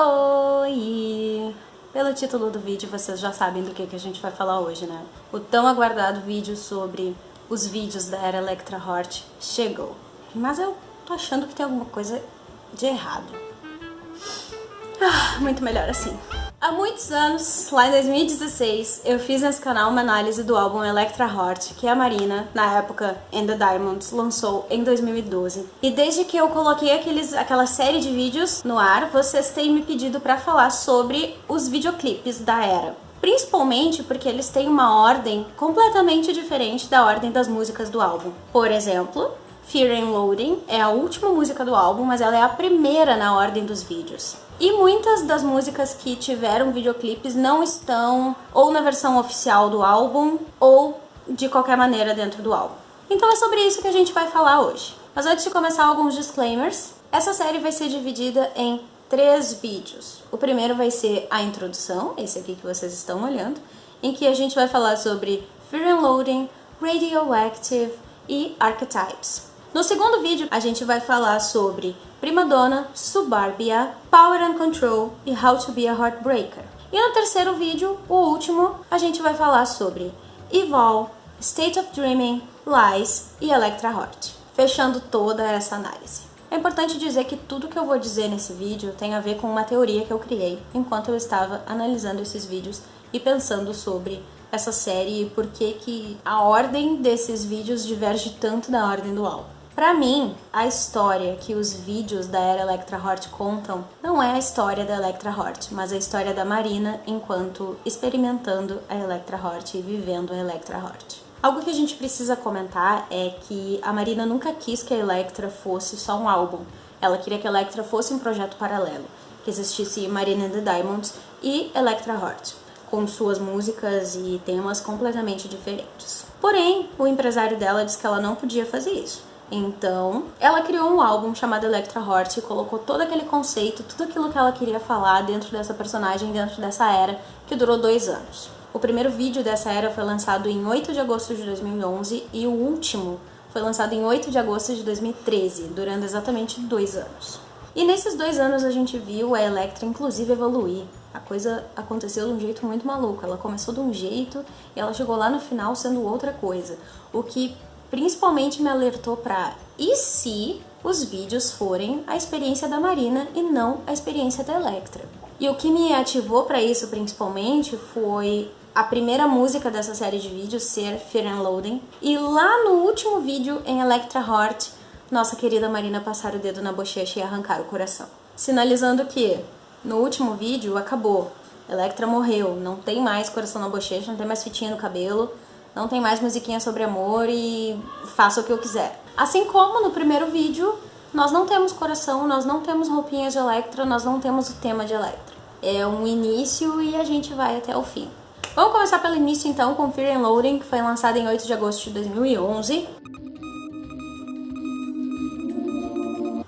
Oi! Pelo título do vídeo vocês já sabem do que, que a gente vai falar hoje, né? O tão aguardado vídeo sobre os vídeos da era Electra Hort chegou. Mas eu tô achando que tem alguma coisa de errado. Ah, muito melhor assim. Há muitos anos, lá em 2016, eu fiz nesse canal uma análise do álbum Electra Heart, que a Marina, na época In The Diamonds, lançou em 2012. E desde que eu coloquei aqueles, aquela série de vídeos no ar, vocês têm me pedido para falar sobre os videoclipes da era. Principalmente porque eles têm uma ordem completamente diferente da ordem das músicas do álbum. Por exemplo, Fear and Loading é a última música do álbum, mas ela é a primeira na ordem dos vídeos. E muitas das músicas que tiveram videoclipes não estão ou na versão oficial do álbum ou de qualquer maneira dentro do álbum. Então é sobre isso que a gente vai falar hoje. Mas antes de começar alguns disclaimers, essa série vai ser dividida em três vídeos. O primeiro vai ser a introdução, esse aqui que vocês estão olhando, em que a gente vai falar sobre Fear and Loading, Radioactive e Archetypes. No segundo vídeo, a gente vai falar sobre Prima Donna, Suburbia, Power and Control e How to be a Heartbreaker. E no terceiro vídeo, o último, a gente vai falar sobre Evol, State of Dreaming, Lies e Electra Heart, fechando toda essa análise. É importante dizer que tudo que eu vou dizer nesse vídeo tem a ver com uma teoria que eu criei enquanto eu estava analisando esses vídeos e pensando sobre essa série e por que, que a ordem desses vídeos diverge tanto da ordem do álbum. Para mim, a história que os vídeos da era Electra Hort contam não é a história da Electra Hort, mas a história da Marina enquanto experimentando a Electra Hort e vivendo a Electra Hort. Algo que a gente precisa comentar é que a Marina nunca quis que a Electra fosse só um álbum. Ela queria que a Electra fosse um projeto paralelo, que existisse Marina and the Diamonds e Electra Heart, com suas músicas e temas completamente diferentes. Porém, o empresário dela disse que ela não podia fazer isso. Então, ela criou um álbum chamado Electra Hort e colocou todo aquele conceito, tudo aquilo que ela queria falar dentro dessa personagem, dentro dessa era, que durou dois anos. O primeiro vídeo dessa era foi lançado em 8 de agosto de 2011 e o último foi lançado em 8 de agosto de 2013, durando exatamente dois anos. E nesses dois anos a gente viu a Electra inclusive evoluir. A coisa aconteceu de um jeito muito maluco. Ela começou de um jeito e ela chegou lá no final sendo outra coisa. O que principalmente me alertou para e se os vídeos forem a experiência da Marina e não a experiência da Electra. E o que me ativou para isso principalmente foi a primeira música dessa série de vídeos ser Fear and Loading e lá no último vídeo em Electra Heart, nossa querida Marina passar o dedo na bochecha e arrancar o coração. Sinalizando que no último vídeo acabou, Electra morreu, não tem mais coração na bochecha, não tem mais fitinha no cabelo, não tem mais musiquinha sobre amor e faça o que eu quiser. Assim como no primeiro vídeo, nós não temos coração, nós não temos roupinhas de Electra, nós não temos o tema de Electra. É um início e a gente vai até o fim. Vamos começar pelo início então com Fear and Loading, que foi lançado em 8 de agosto de 2011.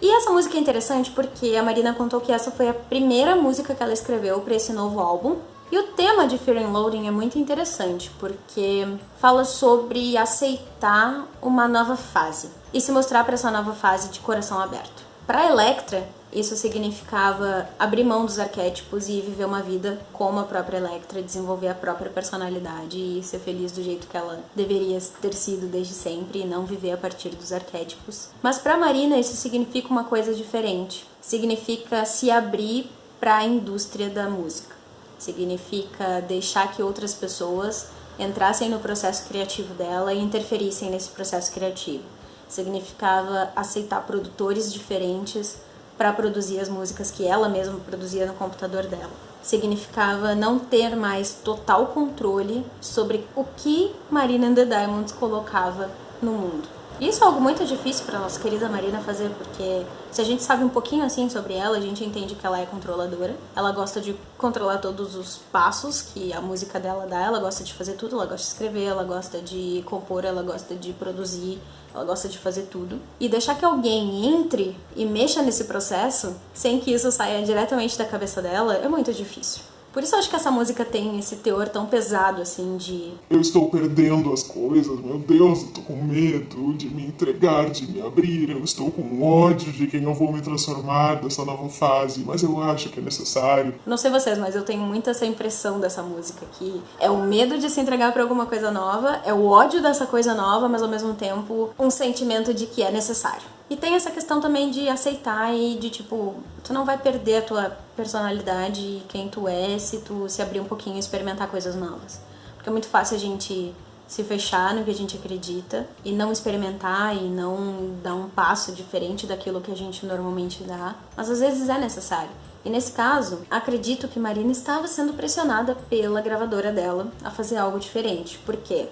E essa música é interessante porque a Marina contou que essa foi a primeira música que ela escreveu para esse novo álbum. E o tema de Fear and Loading é muito interessante, porque fala sobre aceitar uma nova fase e se mostrar para essa nova fase de coração aberto. Para Electra, isso significava abrir mão dos arquétipos e viver uma vida como a própria Electra, desenvolver a própria personalidade e ser feliz do jeito que ela deveria ter sido desde sempre e não viver a partir dos arquétipos. Mas para Marina isso significa uma coisa diferente. Significa se abrir para a indústria da música significa deixar que outras pessoas entrassem no processo criativo dela e interferissem nesse processo criativo. Significava aceitar produtores diferentes para produzir as músicas que ela mesma produzia no computador dela. Significava não ter mais total controle sobre o que Marina and the Diamonds colocava no mundo. Isso é algo muito difícil para nossa querida Marina fazer, porque se a gente sabe um pouquinho assim sobre ela, a gente entende que ela é controladora. Ela gosta de controlar todos os passos que a música dela dá, ela gosta de fazer tudo, ela gosta de escrever, ela gosta de compor, ela gosta de produzir, ela gosta de fazer tudo. E deixar que alguém entre e mexa nesse processo, sem que isso saia diretamente da cabeça dela, é muito difícil. Por isso eu acho que essa música tem esse teor tão pesado, assim, de. Eu estou perdendo as coisas, meu Deus, eu tô com medo de me entregar, de me abrir, eu estou com ódio de quem eu vou me transformar dessa nova fase, mas eu acho que é necessário. Não sei vocês, mas eu tenho muito essa impressão dessa música, que é o medo de se entregar para alguma coisa nova, é o ódio dessa coisa nova, mas ao mesmo tempo um sentimento de que é necessário. E tem essa questão também de aceitar e de tipo, tu não vai perder a tua personalidade e quem tu é se tu se abrir um pouquinho e experimentar coisas novas. Porque é muito fácil a gente se fechar no que a gente acredita e não experimentar e não dar um passo diferente daquilo que a gente normalmente dá, mas às vezes é necessário. E nesse caso, acredito que Marina estava sendo pressionada pela gravadora dela a fazer algo diferente, porque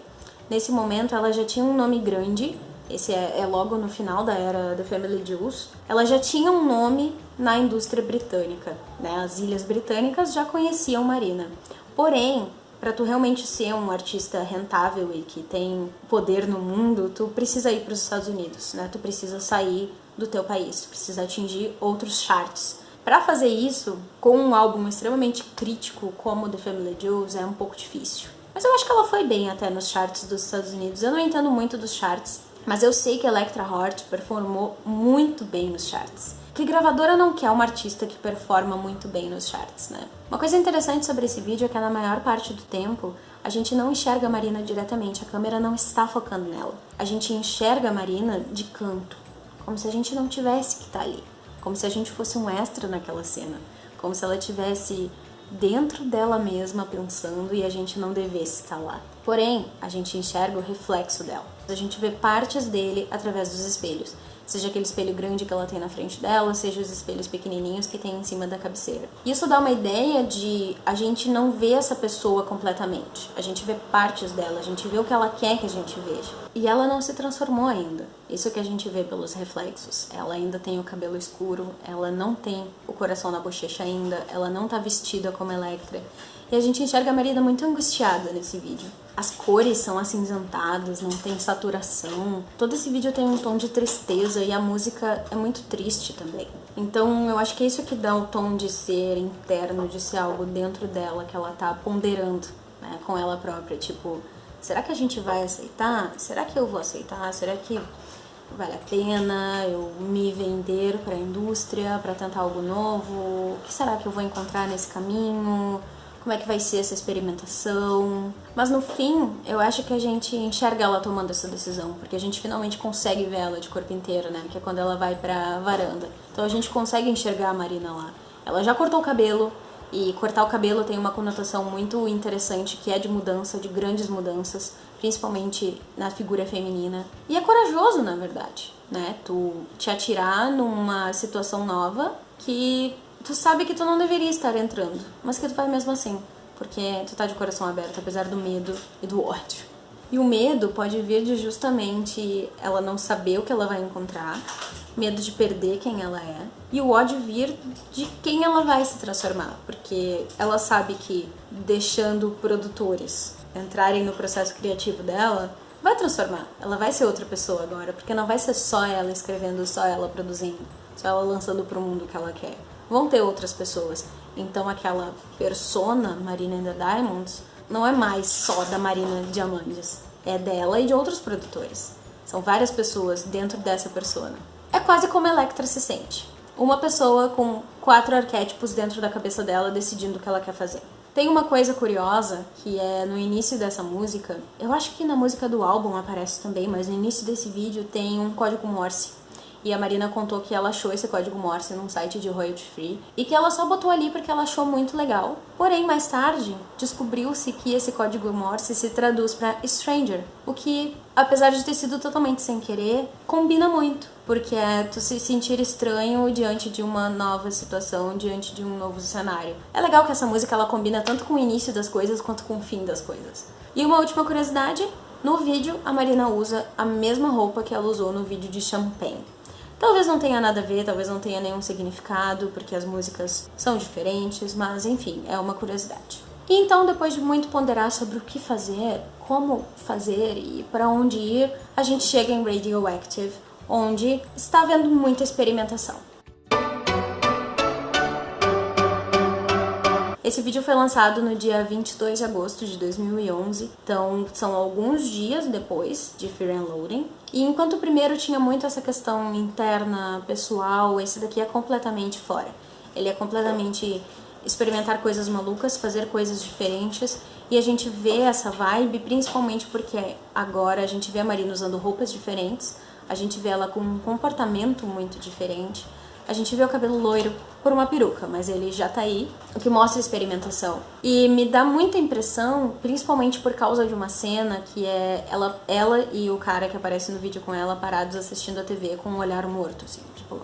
nesse momento ela já tinha um nome grande esse é, é, logo no final da era The Family Jewels, ela já tinha um nome na indústria britânica, né? As ilhas britânicas já conheciam Marina. Porém, para tu realmente ser um artista rentável e que tem poder no mundo, tu precisa ir para os Estados Unidos, né? Tu precisa sair do teu país, tu precisa atingir outros charts. Para fazer isso, com um álbum extremamente crítico como The Family Jewels, é um pouco difícil. Mas eu acho que ela foi bem até nos charts dos Estados Unidos. Eu não entendo muito dos charts, mas eu sei que Electra Hort performou muito bem nos charts. Que gravadora não quer uma artista que performa muito bem nos charts, né? Uma coisa interessante sobre esse vídeo é que na maior parte do tempo a gente não enxerga a Marina diretamente, a câmera não está focando nela. A gente enxerga a Marina de canto, como se a gente não tivesse que estar tá ali, como se a gente fosse um extra naquela cena, como se ela tivesse dentro dela mesma pensando e a gente não devesse estar lá. Porém, a gente enxerga o reflexo dela. A gente vê partes dele através dos espelhos seja aquele espelho grande que ela tem na frente dela, seja os espelhos pequenininhos que tem em cima da cabeceira. Isso dá uma ideia de a gente não vê essa pessoa completamente, a gente vê partes dela, a gente vê o que ela quer que a gente veja. E ela não se transformou ainda. Isso que a gente vê pelos reflexos. Ela ainda tem o cabelo escuro, ela não tem o coração na bochecha ainda, ela não tá vestida como Electra. E a gente enxerga a Marina muito angustiada nesse vídeo. As cores são acinzentadas, não tem saturação. Todo esse vídeo tem um tom de tristeza e a música é muito triste também. Então eu acho que é isso que dá o tom de ser interno, de ser algo dentro dela que ela tá ponderando né, com ela própria. Tipo, será que a gente vai aceitar? Será que eu vou aceitar? Será que vale a pena eu me vender para a indústria, para tentar algo novo? O que será que eu vou encontrar nesse caminho? Como é que vai ser essa experimentação. Mas no fim, eu acho que a gente enxerga ela tomando essa decisão, porque a gente finalmente consegue ver ela de corpo inteiro, né? Que é quando ela vai pra varanda. Então a gente consegue enxergar a Marina lá. Ela já cortou o cabelo, e cortar o cabelo tem uma conotação muito interessante, que é de mudança, de grandes mudanças, principalmente na figura feminina. E é corajoso, na verdade, né? Tu te atirar numa situação nova que tu sabe que tu não deveria estar entrando, mas que tu vai mesmo assim, porque tu tá de coração aberto, apesar do medo e do ódio. E o medo pode vir de justamente ela não saber o que ela vai encontrar, medo de perder quem ela é, e o ódio vir de quem ela vai se transformar, porque ela sabe que deixando produtores entrarem no processo criativo dela, vai transformar. Ela vai ser outra pessoa agora, porque não vai ser só ela escrevendo, só ela produzindo, só ela lançando pro mundo o que ela quer vão ter outras pessoas. Então aquela persona Marina and Diamonds não é mais só da Marina Diamantes, é dela e de outros produtores. São várias pessoas dentro dessa persona. É quase como Electra se sente. Uma pessoa com quatro arquétipos dentro da cabeça dela decidindo o que ela quer fazer. Tem uma coisa curiosa que é no início dessa música, eu acho que na música do álbum aparece também, mas no início desse vídeo tem um código Morse e a Marina contou que ela achou esse código Morse num site de royalty free e que ela só botou ali porque ela achou muito legal. Porém, mais tarde, descobriu-se que esse código Morse se traduz para stranger, o que, apesar de ter sido totalmente sem querer, combina muito, porque é tu se sentir estranho diante de uma nova situação, diante de um novo cenário. É legal que essa música ela combina tanto com o início das coisas quanto com o fim das coisas. E uma última curiosidade, no vídeo a Marina usa a mesma roupa que ela usou no vídeo de Champagne. Talvez não tenha nada a ver, talvez não tenha nenhum significado, porque as músicas são diferentes, mas enfim, é uma curiosidade. E então, depois de muito ponderar sobre o que fazer, como fazer e para onde ir, a gente chega em Radioactive, onde está havendo muita experimentação. Esse vídeo foi lançado no dia 22 de agosto de 2011, então são alguns dias depois de Fear and Loading. E enquanto o primeiro tinha muito essa questão interna, pessoal, esse daqui é completamente fora. Ele é completamente experimentar coisas malucas, fazer coisas diferentes, e a gente vê essa vibe principalmente porque agora a gente vê a Marina usando roupas diferentes, a gente vê ela com um comportamento muito diferente, a gente vê o cabelo loiro por uma peruca, mas ele já tá aí, o que mostra experimentação. E me dá muita impressão, principalmente por causa de uma cena que é ela, ela e o cara que aparece no vídeo com ela parados assistindo a TV com um olhar morto, assim, tipo.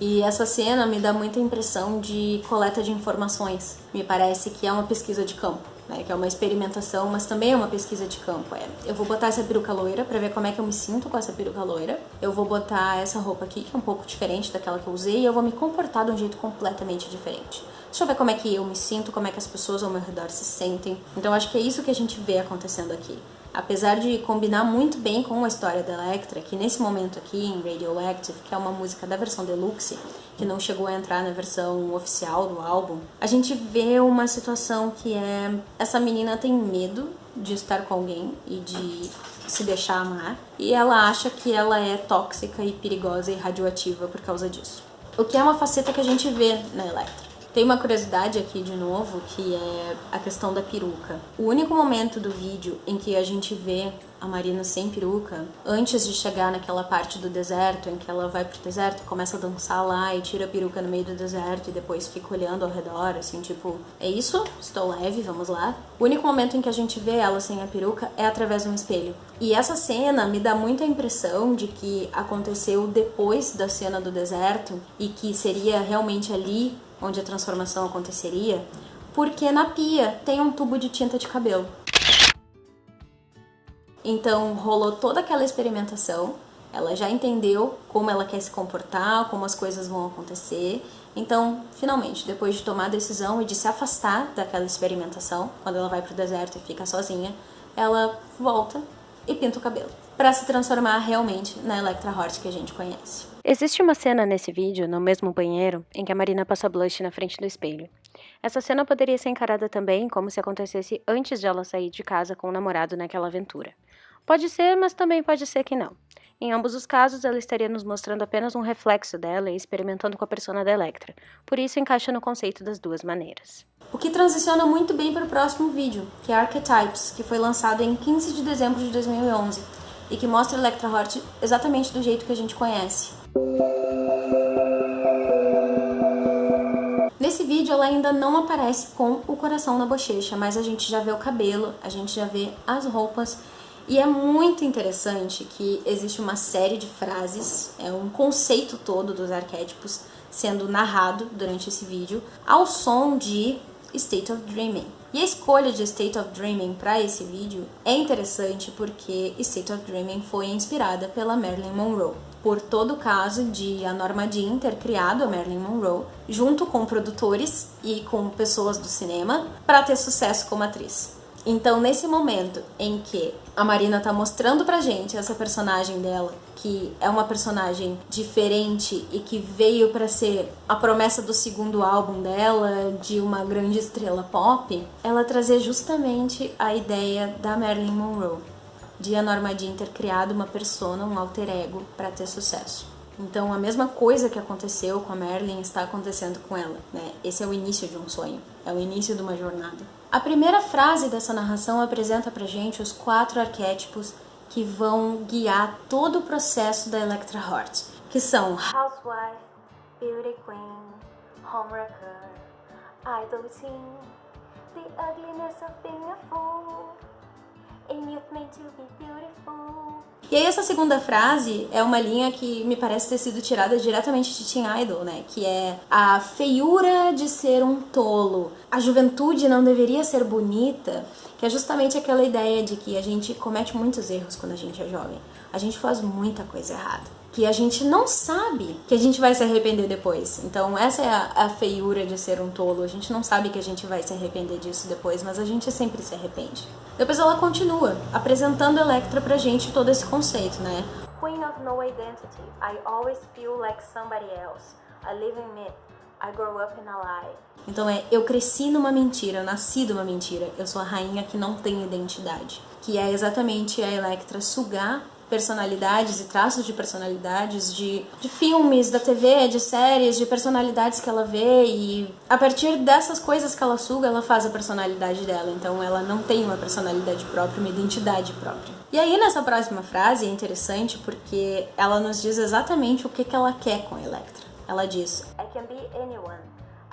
E essa cena me dá muita impressão de coleta de informações. Me parece que é uma pesquisa de campo né, que é uma experimentação, mas também é uma pesquisa de campo. É, eu vou botar essa peruca loira para ver como é que eu me sinto com essa peruca loira. Eu vou botar essa roupa aqui, que é um pouco diferente daquela que eu usei, e eu vou me comportar de um jeito completamente diferente. Deixa eu ver como é que eu me sinto, como é que as pessoas ao meu redor se sentem. Então acho que é isso que a gente vê acontecendo aqui apesar de combinar muito bem com a história da Electra, que nesse momento aqui em Radioactive, que é uma música da versão deluxe, que não chegou a entrar na versão oficial do álbum, a gente vê uma situação que é essa menina tem medo de estar com alguém e de se deixar amar, e ela acha que ela é tóxica e perigosa e radioativa por causa disso. O que é uma faceta que a gente vê na Electra. Tem uma curiosidade aqui de novo, que é a questão da peruca. O único momento do vídeo em que a gente vê a Marina sem peruca, antes de chegar naquela parte do deserto, em que ela vai pro deserto começa a dançar lá e tira a peruca no meio do deserto e depois fica olhando ao redor, assim, tipo, é isso? Estou leve, vamos lá. O único momento em que a gente vê ela sem a peruca é através de um espelho. E essa cena me dá muita impressão de que aconteceu depois da cena do deserto e que seria realmente ali onde a transformação aconteceria, porque na pia tem um tubo de tinta de cabelo. Então rolou toda aquela experimentação, ela já entendeu como ela quer se comportar, como as coisas vão acontecer. Então, finalmente, depois de tomar a decisão e de se afastar daquela experimentação, quando ela vai pro deserto e fica sozinha, ela volta e pinta o cabelo, para se transformar realmente na Electra Hort que a gente conhece. Existe uma cena nesse vídeo, no mesmo banheiro, em que a Marina passa blush na frente do espelho. Essa cena poderia ser encarada também como se acontecesse antes de ela sair de casa com o namorado naquela aventura. Pode ser, mas também pode ser que não. Em ambos os casos, ela estaria nos mostrando apenas um reflexo dela e experimentando com a persona da Electra. Por isso, encaixa no conceito das duas maneiras. O que transiciona muito bem para o próximo vídeo, que é Archetypes, que foi lançado em 15 de dezembro de 2011 e que mostra Electra Hort exatamente do jeito que a gente conhece. Nesse vídeo ela ainda não aparece com o coração na bochecha, mas a gente já vê o cabelo, a gente já vê as roupas e é muito interessante que existe uma série de frases, é um conceito todo dos arquétipos sendo narrado durante esse vídeo ao som de State of Dreaming. E a escolha de State of Dreaming para esse vídeo é interessante porque State of Dreaming foi inspirada pela Marilyn Monroe. Por todo o caso de a Norma Jean ter criado a Marilyn Monroe, junto com produtores e com pessoas do cinema, para ter sucesso como atriz. Então, nesse momento em que a Marina tá mostrando pra gente essa personagem dela, que é uma personagem diferente e que veio para ser a promessa do segundo álbum dela, de uma grande estrela pop, ela trazer justamente a ideia da Marilyn Monroe, de a ter criado uma persona, um alter ego para ter sucesso. Então, a mesma coisa que aconteceu com a Marilyn está acontecendo com ela, né? Esse é o início de um sonho, é o início de uma jornada. A primeira frase dessa narração apresenta pra gente os quatro arquétipos que vão guiar todo o processo da Electra Heart, que são Housewife, Beauty Queen, Homewrecker, Idol Teen, The Ugliness of Being a Fool, E aí essa segunda frase é uma linha que me parece ter sido tirada diretamente de Teen Idol, né? Que é a feiura de ser um tolo. A juventude não deveria ser bonita, que é justamente aquela ideia de que a gente comete muitos erros quando a gente é jovem. A gente faz muita coisa errada que a gente não sabe que a gente vai se arrepender depois. Então, essa é a, a, feiura de ser um tolo. A gente não sabe que a gente vai se arrepender disso depois, mas a gente sempre se arrepende. Depois ela continua, apresentando Electra pra gente todo esse conceito, né? Queen of no identity, I always feel like somebody else. A living myth. I grew up in a lie. Então é, eu cresci numa mentira, eu nasci de uma mentira. Eu sou a rainha que não tem identidade. Que é exatamente a Electra sugar personalidades e traços de personalidades de, de filmes, da TV, de séries, de personalidades que ela vê e a partir dessas coisas que ela suga, ela faz a personalidade dela. Então ela não tem uma personalidade própria, uma identidade própria. E aí nessa próxima frase é interessante porque ela nos diz exatamente o que, que ela quer com Electra. Ela diz: I can be anyone.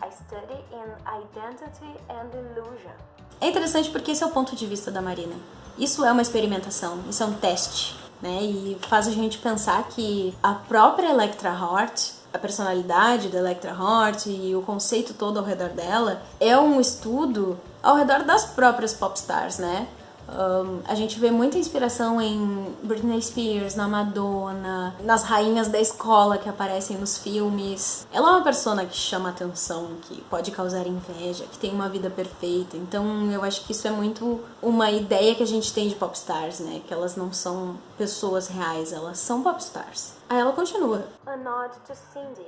I study in identity and illusion. É interessante porque esse é o ponto de vista da Marina. Isso é uma experimentação, isso é um teste né? E faz a gente pensar que a própria Electra Heart a personalidade da Electra Heart e o conceito todo ao redor dela é um estudo ao redor das próprias popstars, né? Um, a gente vê muita inspiração em Britney Spears, na Madonna, nas rainhas da escola que aparecem nos filmes. Ela é uma persona que chama atenção, que pode causar inveja, que tem uma vida perfeita. Então eu acho que isso é muito uma ideia que a gente tem de popstars, né? Que elas não são pessoas reais, elas são popstars. Aí ela continua. A nod to Cindy,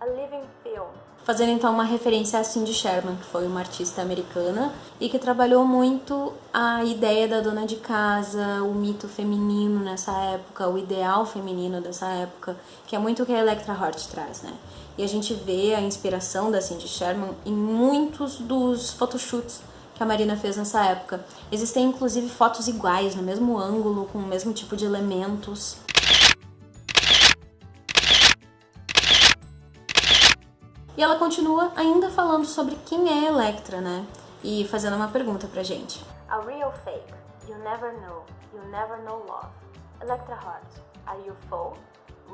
a living film fazendo então uma referência a Cindy Sherman, que foi uma artista americana e que trabalhou muito a ideia da dona de casa, o mito feminino nessa época, o ideal feminino dessa época, que é muito o que a Electra Hort traz, né? E a gente vê a inspiração da Cindy Sherman em muitos dos photoshoots que a Marina fez nessa época. Existem inclusive fotos iguais, no mesmo ângulo, com o mesmo tipo de elementos. E ela continua ainda falando sobre quem é Electra, né? E fazendo uma pergunta pra gente. A real fake. You never know. You never know love. Electra Heart. Are you full?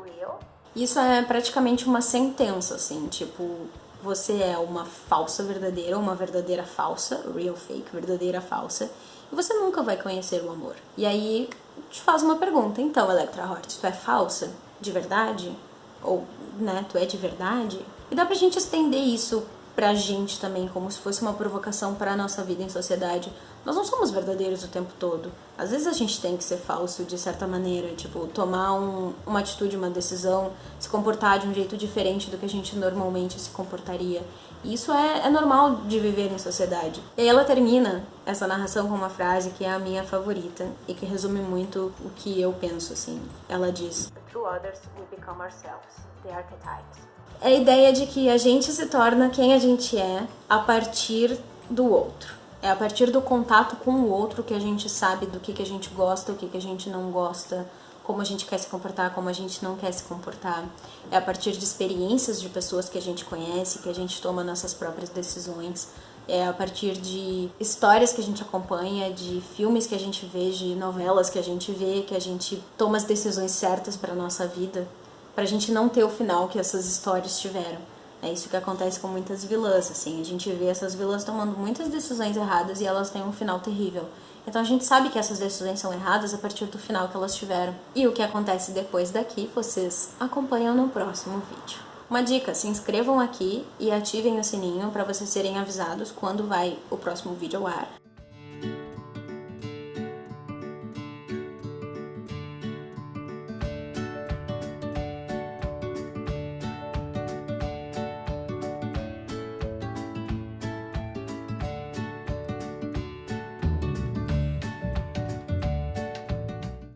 Real? Isso é praticamente uma sentença, assim, tipo, você é uma falsa verdadeira, uma verdadeira falsa, real fake, verdadeira falsa, e você nunca vai conhecer o amor. E aí te faz uma pergunta, então, Electra Heart, tu é falsa? De verdade? Ou, né, tu é de verdade? E dá pra gente estender isso pra gente também, como se fosse uma provocação para a nossa vida em sociedade. Nós não somos verdadeiros o tempo todo. Às vezes a gente tem que ser falso de certa maneira, tipo, tomar um, uma atitude, uma decisão, se comportar de um jeito diferente do que a gente normalmente se comportaria. E isso é, é normal de viver em sociedade. E aí ela termina essa narração com uma frase que é a minha favorita e que resume muito o que eu penso, assim. Ela diz: Through others we become ourselves, the archetypes é a ideia de que a gente se torna quem a gente é a partir do outro. É a partir do contato com o outro que a gente sabe do que, que a gente gosta, o que, que a gente não gosta, como a gente quer se comportar, como a gente não quer se comportar. É a partir de experiências de pessoas que a gente conhece, que a gente toma nossas próprias decisões. É a partir de histórias que a gente acompanha, de filmes que a gente vê, de novelas que a gente vê, que a gente toma as decisões certas para nossa vida pra gente não ter o final que essas histórias tiveram. É isso que acontece com muitas vilãs, assim, a gente vê essas vilãs tomando muitas decisões erradas e elas têm um final terrível. Então a gente sabe que essas decisões são erradas a partir do final que elas tiveram. E o que acontece depois daqui, vocês acompanham no próximo vídeo. Uma dica, se inscrevam aqui e ativem o sininho para vocês serem avisados quando vai o próximo vídeo ao ar.